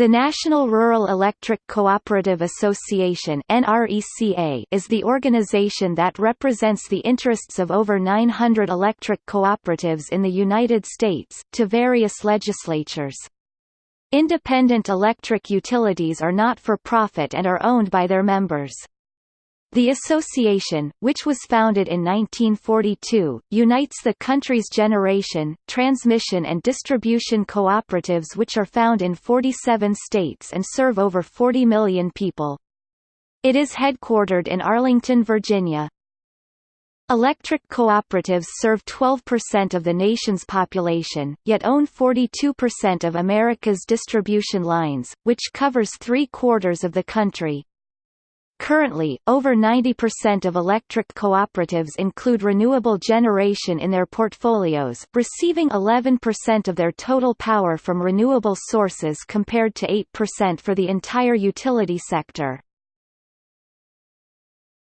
The National Rural Electric Cooperative Association is the organization that represents the interests of over 900 electric cooperatives in the United States, to various legislatures. Independent electric utilities are not for profit and are owned by their members. The association, which was founded in 1942, unites the country's generation, transmission and distribution cooperatives which are found in 47 states and serve over 40 million people. It is headquartered in Arlington, Virginia. Electric cooperatives serve 12% of the nation's population, yet own 42% of America's distribution lines, which covers three-quarters of the country. Currently, over 90% of electric cooperatives include renewable generation in their portfolios, receiving 11% of their total power from renewable sources compared to 8% for the entire utility sector.